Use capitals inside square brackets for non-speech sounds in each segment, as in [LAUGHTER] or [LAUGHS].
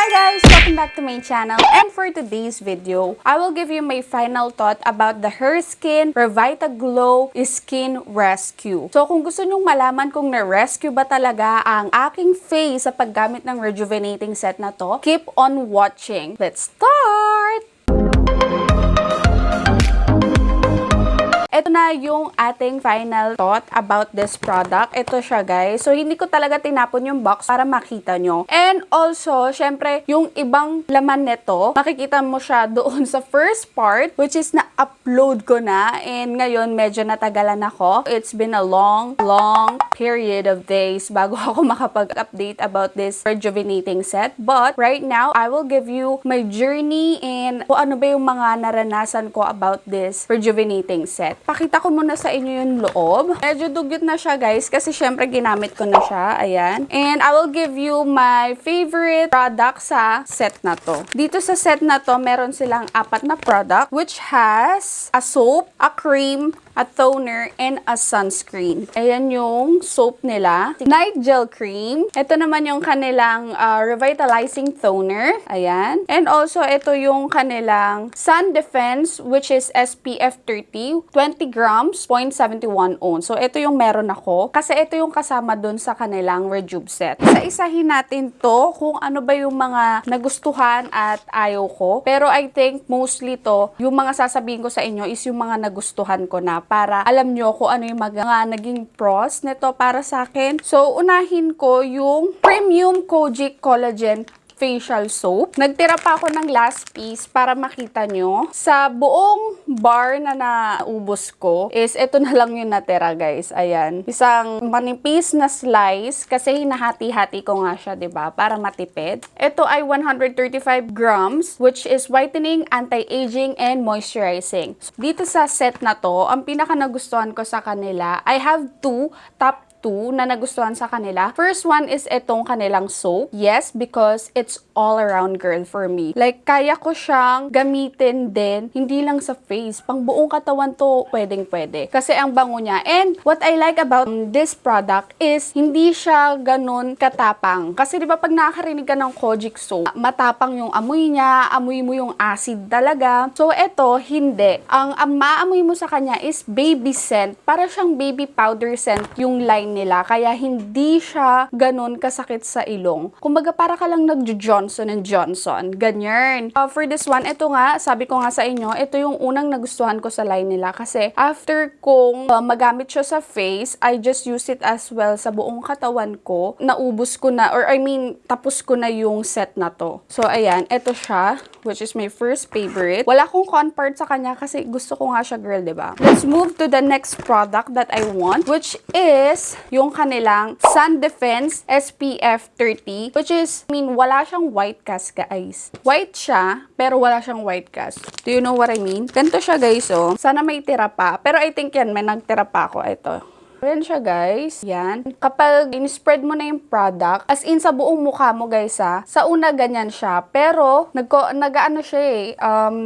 Hi guys! Welcome back to my channel and for today's video, I will give you my final thought about the Her Skin Revita Glow Skin Rescue. So kung gusto nyong malaman kung na-rescue ba talaga ang aking face sa paggamit ng rejuvenating set na to, keep on watching. Let's start! Ito na yung ating final thought about this product. Ito siya guys. So, hindi ko talaga tinapon yung box para makita nyo. And also, syempre, yung ibang laman nito, makikita mo siya [LAUGHS] doon sa first part, which is na-upload ko na. And ngayon, medyo natagalan ako. It's been a long, long period of days bago [LAUGHS] ako makapag-update about this rejuvenating set. But, right now, I will give you my journey and kung ano ba yung mga naranasan ko about this rejuvenating set pakita ko muna sa inyo yung loob. Medyo dugyot na siya guys kasi syempre ginamit ko na siya. Ayan. And I will give you my favorite product sa set na to. Dito sa set na to, meron silang apat na product which has a soap, a cream, a toner, and a sunscreen. Ayan yung soap nila. Night Gel Cream. Ito naman yung kanilang uh, revitalizing toner. Ayan. And also, ito yung kanilang Sun Defense, which is SPF 30, 20 grams, 0.71 ounce. So, ito yung meron ako. Kasi ito yung kasama dun sa kanilang Rejuve set. Isa-isahin natin to kung ano ba yung mga nagustuhan at ayaw ko. Pero I think mostly to, yung mga sasabihin ko sa inyo is yung mga nagustuhan ko na para alam nyo kung ano yung mga naging pros nito para sa akin. So, unahin ko yung Premium Kojic Collagen facial soap. Nagtira pa ako ng last piece para makita nyo. Sa buong bar na naubos ko is ito na lang yung natira guys. Ayan. Isang manipis na slice kasi hinahati-hati ko nga siya ba para matipid. Ito ay 135 grams which is whitening, anti-aging, and moisturizing. Dito sa set na to, ang pinaka nagustuhan ko sa kanila, I have two top two na nagustuhan sa kanila. First one is itong kanilang soap. Yes, because it's all around girl for me. Like, kaya ko siyang gamitin din, hindi lang sa face. Pang buong katawan to, pwedeng pwede. Kasi ang bango niya. And what I like about this product is, hindi siya ganun katapang. Kasi di ba pag nakakarinig ka ng Kojic soap, matapang yung amoy niya, amoy mo yung acid talaga. So, ito, hindi. Ang, ang maamoy mo sa kanya is baby scent. Para siyang baby powder scent yung line nila. Kaya hindi siya ganun kasakit sa ilong. Kumbaga para ka lang nag-Johnson and Johnson. Ganyan. Uh, for this one, ito nga, sabi ko nga sa inyo, ito yung unang nagustuhan ko sa line nila. Kasi after kong uh, magamit siya sa face, I just use it as well sa buong katawan ko. Naubos ko na, or I mean, tapos ko na yung set na to. So, ayan, ito siya, which is my first favorite. Wala akong con part sa kanya kasi gusto ko nga siya girl, ba? Let's move to the next product that I want, which is yung kanilang Sun Defense SPF 30, which is, I mean, wala siyang white cast, guys. White siya, pero wala siyang white cast. Do you know what I mean? Ganito siya, guys, oh. Sana may tira pa. Pero I think yan, may nagtira pa ako. Ito. Ayan siya guys. Yan. Kapag in-spread mo na yung product, as in sa buong mukha mo guys ha, sa una ganyan siya. Pero, nag-ano siya eh, um,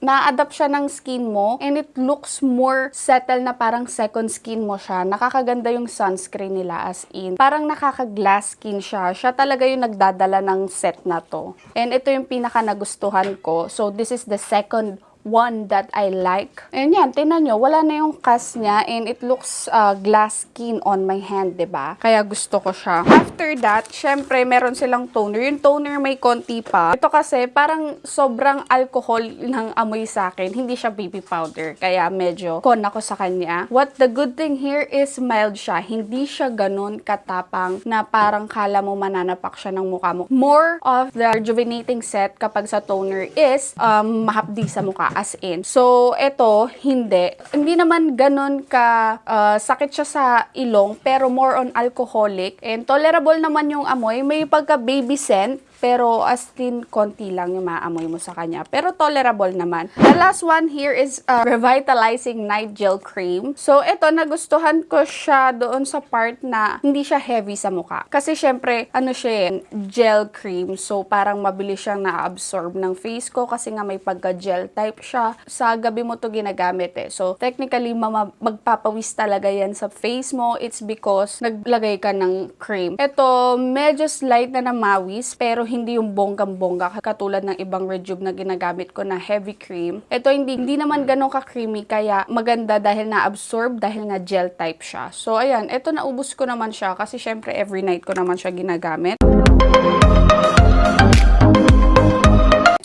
na-adapt siya ng skin mo and it looks more settled na parang second skin mo siya. Nakakaganda yung sunscreen nila as in. Parang nakaka-glass skin siya. Siya talaga yung nagdadala ng set na to. And ito yung pinaka nagustuhan ko. So, this is the second one that I like. And yan, tinan nyo, wala na yung cast niya and it looks uh, glass skin on my hand, ba diba? Kaya gusto ko siya. After that, syempre, meron silang toner. Yung toner may konti pa. Ito kasi, parang sobrang alcohol ng amoy sa akin. Hindi siya baby powder. Kaya medyo con ako sa kanya. What the good thing here is mild siya. Hindi siya ganun katapang na parang kala mo mananapak siya ng mukha mo. More of the rejuvenating set kapag sa toner is um, mahapdi sa mukha as in. So, ito, hindi. Hindi naman ganun ka uh, sakit siya sa ilong, pero more on alcoholic. And tolerable naman yung amoy. May pagka baby scent, pero as in, konti lang yung maamoy mo sa kanya. Pero tolerable naman. The last one here is uh, Revitalizing Night Gel Cream. So, ito, nagustuhan ko siya doon sa part na hindi siya heavy sa mukha. Kasi, syempre, ano siya eh, gel cream. So, parang mabilis siyang na-absorb ng face ko kasi nga may pagka-gel type siya. Sa gabi mo to ginagamit eh. So, technically, magpapawis talaga yan sa face mo. It's because naglagay ka ng cream. Ito, medyo slight na namawis, pero pero hindi yung bonggang-bongga katulad ng ibang Rejuve na ginagamit ko na heavy cream. Ito hindi, hindi naman ganun ka-creamy kaya maganda dahil na-absorb dahil nga gel type siya. So ayan, ito naubos ko naman siya kasi syempre every night ko naman siya ginagamit.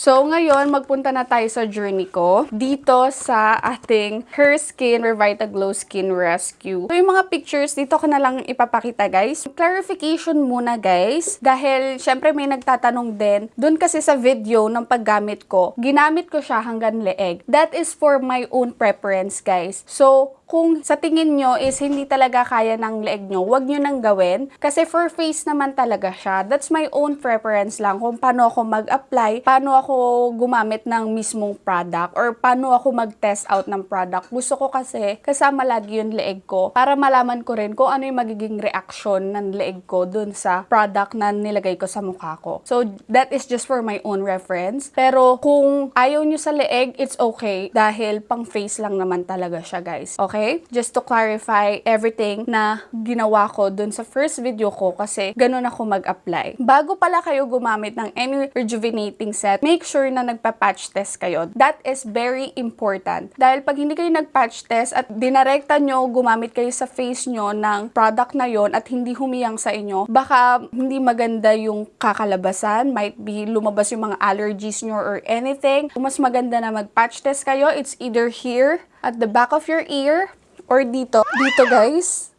So, ngayon, magpunta na tayo sa journey ko dito sa ating Her Skin Revita Glow Skin Rescue. So, yung mga pictures, dito ko na lang ipapakita, guys. Clarification muna, guys. Dahil, syempre, may nagtatanong din. Doon kasi sa video ng paggamit ko, ginamit ko siya hanggang leeg. That is for my own preference, guys. So, kung sa tingin nyo is hindi talaga kaya ng leeg nyo, wag nyo nang gawin. Kasi for face naman talaga siya. That's my own preference lang kung paano ako mag-apply, paano ako gumamit ng mismong product, or paano ako mag-test out ng product. Gusto ko kasi kasama lagi yung leeg ko para malaman ko rin kung ano yung magiging reaction ng leeg ko dun sa product na nilagay ko sa mukha ko. So, that is just for my own reference. Pero kung ayaw nyo sa leeg, it's okay dahil pang face lang naman talaga siya, guys. Okay? Just to clarify everything na ginawa ko dun sa first video ko kasi ganun ako mag-apply. Bago pala kayo gumamit ng any rejuvenating set, make sure na nagpa-patch test kayo. That is very important. Dahil pag hindi kayo nag-patch test at dinarekta nyo, gumamit kayo sa face nyo ng product na yon at hindi humiyang sa inyo, baka hindi maganda yung kakalabasan, might be lumabas yung mga allergies nyo or anything. Mas maganda na mag-patch test kayo, it's either here, at the back of your ear, or dito. Dito guys,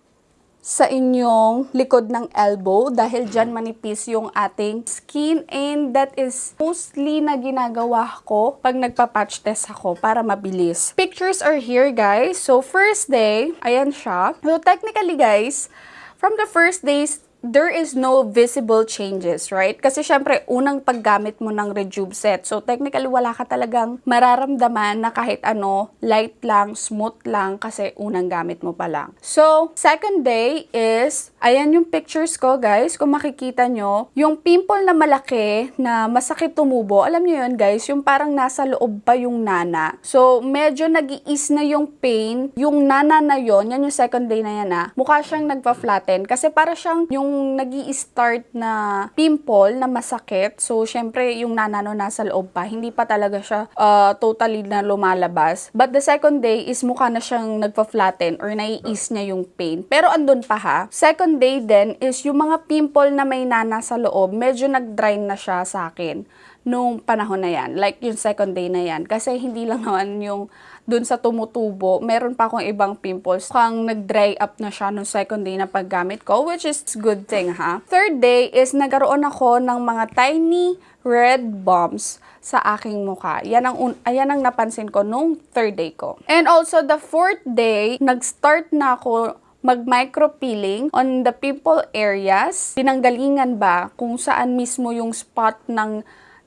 sa inyong likod ng elbow dahil dyan manipis yung ating skin and that is mostly na ginagawa ko pag nagpa-patch test ako para mabilis. Pictures are here guys. So first day, ayan siya. So technically guys, from the first days there is no visible changes, right? Kasi syempre, unang paggamit mo ng Rejuve set. So, technically, wala ka talagang mararamdaman na kahit ano, light lang, smooth lang, kasi unang gamit mo pa lang. So, second day is, ayan yung pictures ko, guys. Kung makikita nyo, yung pimple na malaki, na masakit tumubo, alam nyo yun, guys, yung parang nasa loob pa yung nana. So, medyo nag na yung pain. Yung nana na yon yan yung second day na yan, ah. Mukha siyang nagpa-flatten. Kasi para siyang yung nag start na pimple na masakit, so syempre yung nanano nasa loob pa, hindi pa talaga siya uh, totally na lumalabas. But the second day is mukha na siyang nagpa-flatten or nai-ease niya yung pain. Pero andun pa ha. Second day din is yung mga pimple na may nana sa loob, medyo nag-dry na siya sa akin nung panahon na yan. Like yung second day na yan. Kasi hindi lang [LAUGHS] naman yung dun sa tumutubo, meron pa akong ibang pimples. Mukhang nag-dry up na siya nung second day na paggamit ko, which is good thing ha. Third day is nagaroon ako ng mga tiny red bumps sa aking mukha. Yan ang, ayan ang napansin ko nung third day ko. And also, the fourth day, nag-start na ako mag-micropeeling on the pimple areas. Pinanggalingan ba kung saan mismo yung spot ng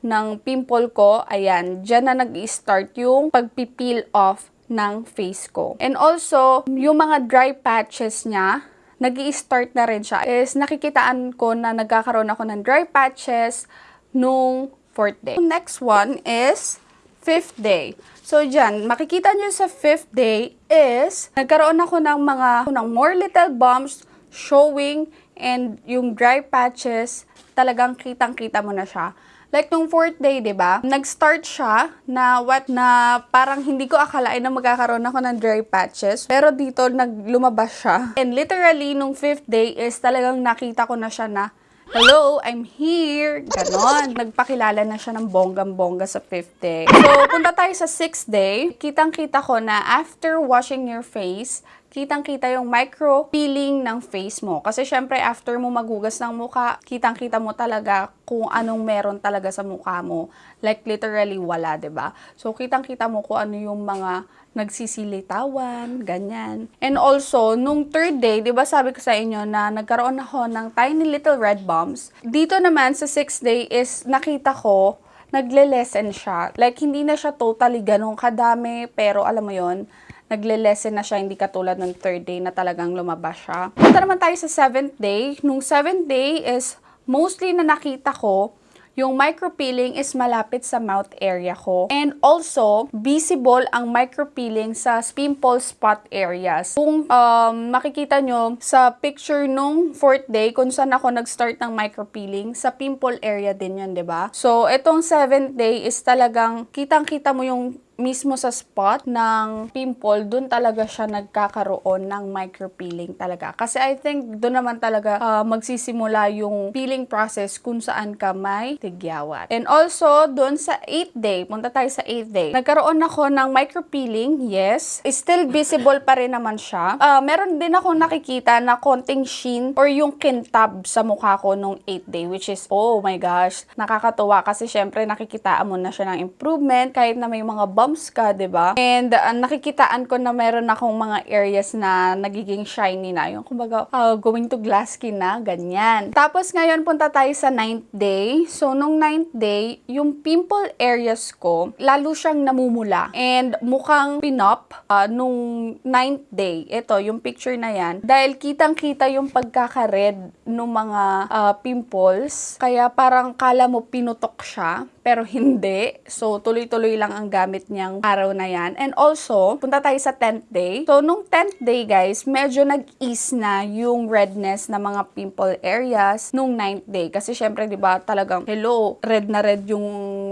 ng pimple ko, ayan, dyan na nag-start yung pagpipeel off ng face ko. And also, yung mga dry patches niya, nag start na rin siya, is nakikitaan ko na nagkakaroon ako ng dry patches nung fourth day. Next one is fifth day. So, dyan, makikita nyo sa fifth day is, nagkaroon ako ng mga, ng more little bumps showing and yung dry patches, talagang kitang-kita mo na siya. Like nung fourth day, 'di ba? Nag-start siya na what na parang hindi ko akalain na magkakaroon ako ng dry patches, pero dito naglumabas siya. And literally nung fifth day is talagang nakita ko na siya na Hello, I'm here. Ganon. Nagpakilala na siya ng bonggang-bongga sa fifth day. So, punta tayo sa sixth day. Kitang-kita ko na after washing your face, kitang-kita yung micro peeling ng face mo. Kasi syempre, after mo maghugas ng mukha, kitang-kita mo talaga kung anong meron talaga sa mukha mo. Like, literally, wala, ba diba? So, kitang-kita mo kung ano yung mga nagsisilitawan, ganyan. And also, nung third day, di ba sabi ko sa inyo na nagkaroon ako ng tiny little red bumps. Dito naman, sa sixth day is nakita ko, nagle-lessen siya. Like, hindi na siya totally ganun kadami, pero alam mo yon nagle-lessen na siya, hindi katulad ng third day na talagang lumabas siya. Punta naman tayo sa seventh day. Nung seventh day is mostly na nakita ko yung micropeeling is malapit sa mouth area ko. And also, visible ang micropeeling sa pimple spot areas. Kung um, makikita nyo sa picture nung fourth day, kung saan ako nag-start ng micropeeling, sa pimple area din yun, ba? So, itong seventh day is talagang kitang-kita mo yung mismo sa spot ng pimple, dun talaga siya nagkakaroon ng micropeeling talaga. Kasi I think doon naman talaga ah, magsisimula yung peeling process kung saan ka may tigyawat. And also, doon sa 8th day, punta tayo sa 8th day, nagkaroon ako ng micropeeling, yes. Still visible pa rin naman siya. Ah, meron din ako nakikita na konting sheen or yung kintab sa mukha ko nung 8th day, which is, oh my gosh, nakakatuwa kasi syempre nakikitaan mo na siya ng improvement kahit na may mga bumps ka, ba? And uh, nakikitaan ko na meron akong mga areas na nagiging shiny na. Yung kumbaga, uh, going to glass skin na, ganyan. Tapos ngayon punta tayo sa 9th day. So nung 9th day, yung pimple areas ko, lalo siyang namumula. And mukhang pinop uh, nung 9th day. Ito, yung picture na yan. Dahil kitang-kita yung pagkaka-red ng mga uh, pimples. Kaya parang kala mo pinutok siya pero [LAUGHS] hindi. So, tuloy-tuloy lang ang gamit niyang araw na yan. And also, punta tayo sa 10th day. So, nung 10th day, guys, medyo nag-ease na yung redness na mga pimple areas nung 9th day. Kasi, syempre, di ba, talagang, hello, red na red yung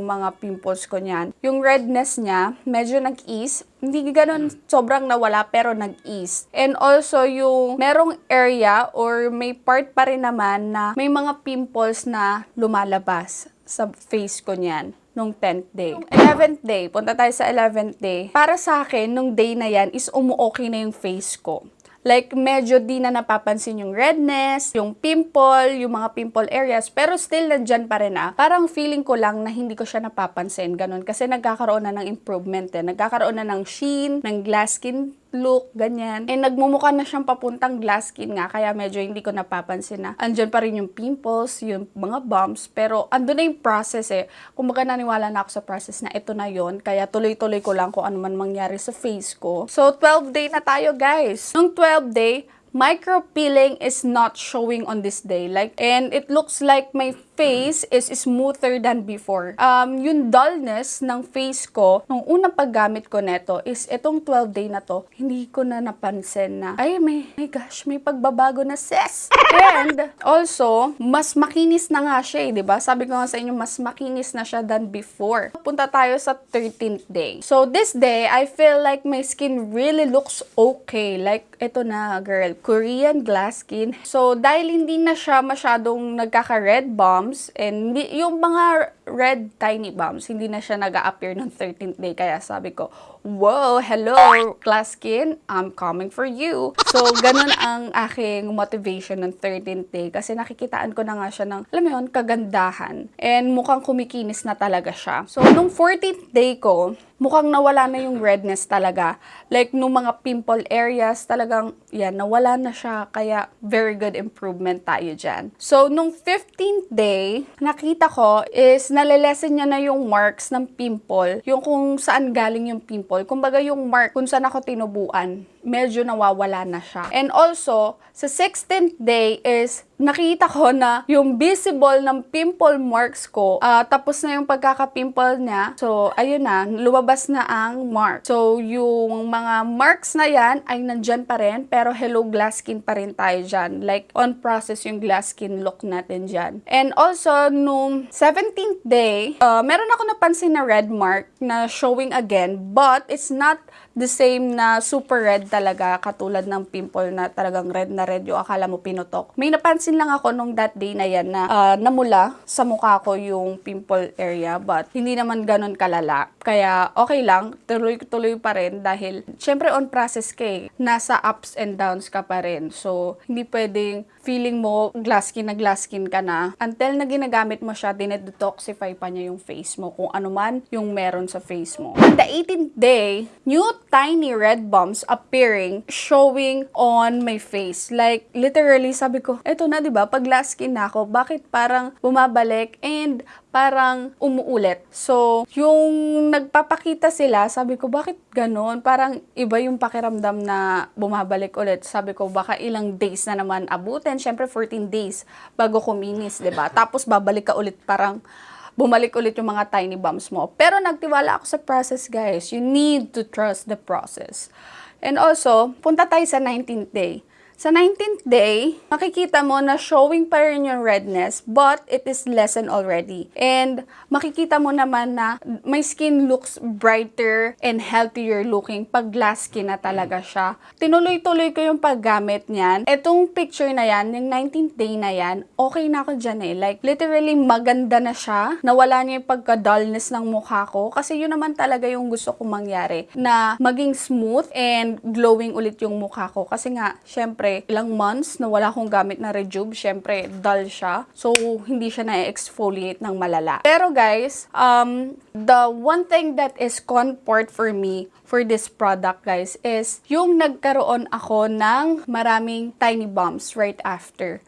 mga pimples ko niyan. Yung redness niya, medyo nag-ease. Hindi ganun sobrang nawala, pero nag-ease. And also, yung merong area or may part pa rin naman na may mga pimples na lumalabas sa face ko niyan nung 10th day. 11th day, punta tayo sa 11th day. Para sa akin, nung day na yan is umu-okay na yung face ko. Like, medyo di na napapansin yung redness, yung pimple, yung mga pimple areas, pero still nandyan pa rin ah. Parang feeling ko lang na hindi ko siya napapansin, ganun. Kasi nagkakaroon na ng improvement eh. Nagkakaroon na ng sheen, ng glass skin look, ganyan. And nagmumukha na siyang papuntang glass skin nga, kaya medyo hindi ko napapansin na andyan pa rin yung pimples, yung mga bumps, pero andun na yung process eh. Kumbaga naniwala na ako sa process na ito na yon kaya tuloy-tuloy ko lang kung ano man mangyari sa face ko. So, 12 day na tayo guys. Nung 12 day, micro peeling is not showing on this day. Like and it looks like my face is smoother than before. Um yung dullness ng face ko nung unang paggamit ko neto is itong 12 day na to hindi ko na napansin na ay may my gosh may pagbabago na sis! [LAUGHS] And also mas makinis na nga siya eh, 'di ba? Sabi ko nga sa inyo mas makinis na siya than before. Punta tayo sa 13th day. So this day I feel like my skin really looks okay. Like ito na girl Korean glass skin. So, dahil hindi na siya masyadong nagkaka-red bombs, and yung mga red tiny bombs, hindi na siya nag appear ng 13th day. Kaya sabi ko, wow, hello, glass skin, I'm coming for you. So, ganun ang aking motivation ng 13th day. Kasi nakikitaan ko na nga siya ng, alam mo yun, kagandahan. And mukhang kumikinis na talaga siya. So, nung 14th day ko, mukhang nawala na yung redness talaga. Like, nung mga pimple areas, talagang, yan, nawala na siya. Kaya, very good improvement tayo dyan. So, nung 15th day, nakita ko is nalilesen niya na yung marks ng pimple. Yung kung saan galing yung pimple. Kumbaga yung mark kung saan ako tinubuan medyo nawawala na siya. And also, sa 16th day is nakita ko na yung visible ng pimple marks ko, ah, tapos na yung pagkaka-pimple niya. So, ayun na, lumabas na ang mark. So, yung mga marks na yan ay nandyan pa rin, pero hello glass skin pa rin tayo dyan. Like, on process yung glass skin look natin dyan. And also, nung 17th day, ah, meron ako napansin na red mark na showing again, but it's not the same na super red talaga katulad ng pimple na talagang red na red yung akala mo pinutok. May napansin lang ako nung that day na yan na ah, namula sa mukha ko yung pimple area but hindi naman ganun kalala. Kaya okay lang, tuloy-tuloy pa rin dahil syempre on process ka eh. Nasa ups and downs ka pa rin. So hindi pwedeng feeling mo glass skin na glass skin ka na until na ginagamit mo siya, dinedetoxify pa niya yung face mo kung ano man yung meron sa face mo. On the 18th day, new tiny red bumps appearing showing on my face. Like, literally, sabi ko, eto na, di ba? Pag glass skin na ako, bakit parang bumabalik and parang umuulit. So, yung nagpapakita sila, sabi ko, bakit ganon? Parang iba yung pakiramdam na bumabalik ulit. Sabi ko, baka ilang days na naman abutin. Siyempre, 14 days bago kuminis, ba Tapos, babalik ka ulit parang, bumalik ulit yung mga tiny bumps mo. Pero nagtiwala ako sa process, guys. You need to trust the process. And also, punta tayo sa 19th day. Sa 19th day, makikita mo na showing pa rin yung redness, but it is lessened already. And makikita mo naman na my skin looks brighter and healthier looking pag glass skin na talaga siya. Tinuloy-tuloy ko yung paggamit niyan. Etong picture na yan, yung 19th day na yan, okay na ako dyan eh. Like, literally maganda na siya. Nawala niya yung pagka-dullness ng mukha ko. Kasi yun naman talaga yung gusto kong mangyari. Na maging smooth and glowing ulit yung mukha ko. Kasi nga, syempre, ilang months na wala akong gamit na Rejuve, syempre, dull siya. So, hindi siya na-exfoliate ng malala. Pero guys, um, the one thing that is comfort for me for this product guys is yung nagkaroon ako ng maraming tiny bumps right after.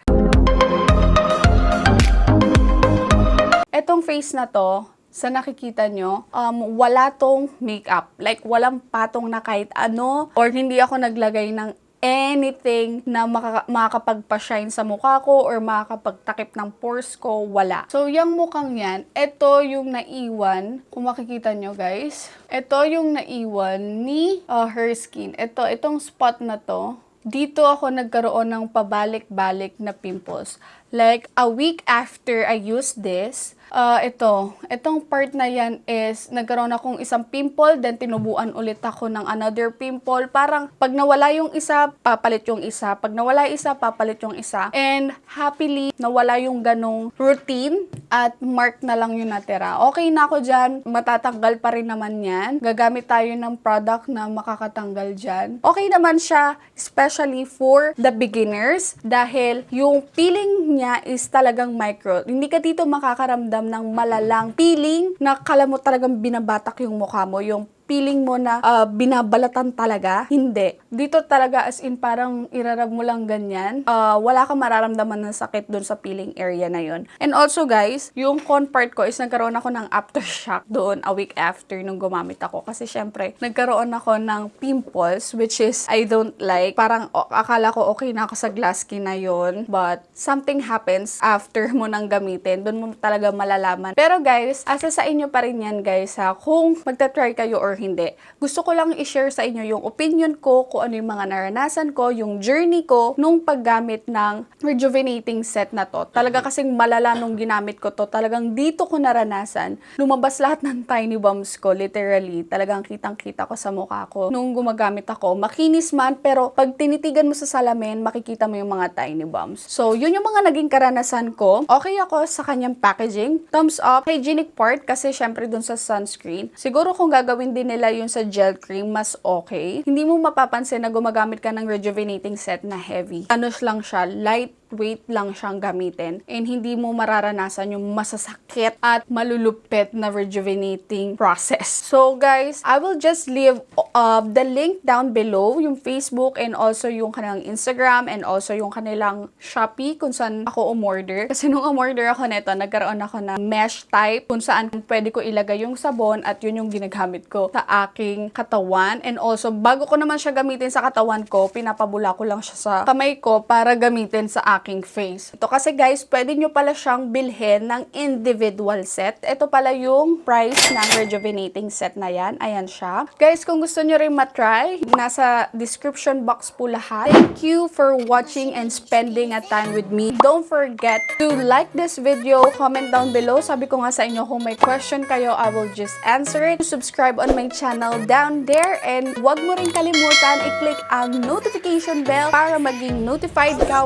Etong face na to, sa nakikita nyo, um, wala tong makeup. Like, walang patong na kahit ano. Or hindi ako naglagay ng anything na makaka- makakapagpa-shine sa mukha ko or makakapagtakip ng pores ko, wala. So, yung mukhang yan, ito yung naiwan, kung makikita nyo guys, ito yung naiwan ni uh, her skin. Ito, itong spot na to, dito ako nagkaroon ng pabalik-balik na pimples. Like, a week after I used this, uh, ito, itong part na yan is, nagkaroon akong isang pimple, then tinubuan ulit ako ng another pimple. Parang, pag nawala yung isa, papalit yung isa. Pag nawala isa, papalit yung isa. And, happily, nawala yung ganong routine at mark na lang yung natira. Okay na ako dyan, matatanggal pa rin naman yan. Gagamit tayo ng product na makakatanggal dyan. Okay naman siya, especially for the beginners, dahil yung peeling niya is talagang micro. Hindi ka dito makakaramdam ng malalang peeling na kala talagang binabatak yung mukha mo, yung feeling mo na uh, binabalatan talaga. Hindi. Dito talaga as in parang irarab mo lang ganyan. Uh, wala kang mararamdaman ng sakit doon sa peeling area na yon. And also guys, yung con ko is nagkaroon ako ng aftershock doon a week after nung gumamit ako. Kasi syempre, nagkaroon ako ng pimples which is I don't like. Parang o, akala ko okay na ako sa glass skin na yon. But something happens after mo nang gamitin. Doon mo talaga malalaman. Pero guys, asa sa inyo pa rin yan guys ha. Kung magta-try kayo or hindi. Gusto ko lang i-share sa inyo yung opinion ko, kung ano yung mga naranasan ko, yung journey ko nung paggamit ng rejuvenating set na to. Talaga kasing malala nung ginamit ko to. Talagang dito ko naranasan. Lumabas lahat ng tiny bumps ko, literally. Talagang kitang-kita ko sa mukha ko. Nung gumagamit ako, makinis man, pero pag tinitigan mo sa salamin, makikita mo yung mga tiny bumps. So, yun yung mga naging karanasan ko. Okay ako sa kanyang packaging. Thumbs up. Hygienic part, kasi syempre dun sa sunscreen. Siguro kung gagawin din nila yung sa gel cream, mas okay. Hindi mo mapapansin na gumagamit ka ng rejuvenating set na heavy. Ano lang siya, light weight lang siyang gamitin and hindi mo mararanasan yung masasakit at malulupit na rejuvenating process. So guys, I will just leave uh, the link down below, yung Facebook and also yung kanilang Instagram and also yung kanilang Shopee kung saan ako umorder. Kasi nung umorder ako nito, nagkaroon ako ng mesh type kung saan pwede ko ilagay yung sabon at yun yung ginagamit ko sa aking katawan. And also, bago ko naman siya gamitin sa katawan ko, pinapabula ko lang siya sa kamay ko para gamitin sa aking face. Ito kasi guys, pwede nyo pala siyang bilhin ng individual set. Ito pala yung price ng rejuvenating set na yan. Ayan siya. Guys, kung gusto nyo rin matry, nasa description box po lahat. Thank you for watching and spending a time with me. Don't forget to like this video, comment down below. Sabi ko nga sa inyo, kung may question kayo, I will just answer it. Subscribe on my channel down there and wag mo rin kalimutan i-click ang notification bell para maging notified ka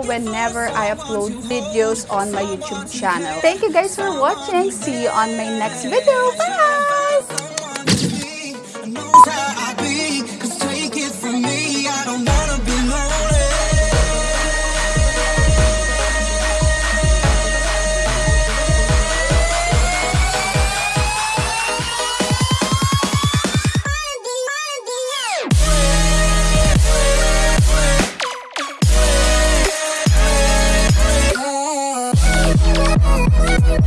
whenever I upload videos on my YouTube channel. Thank you guys for watching. See you on my next video. Bye!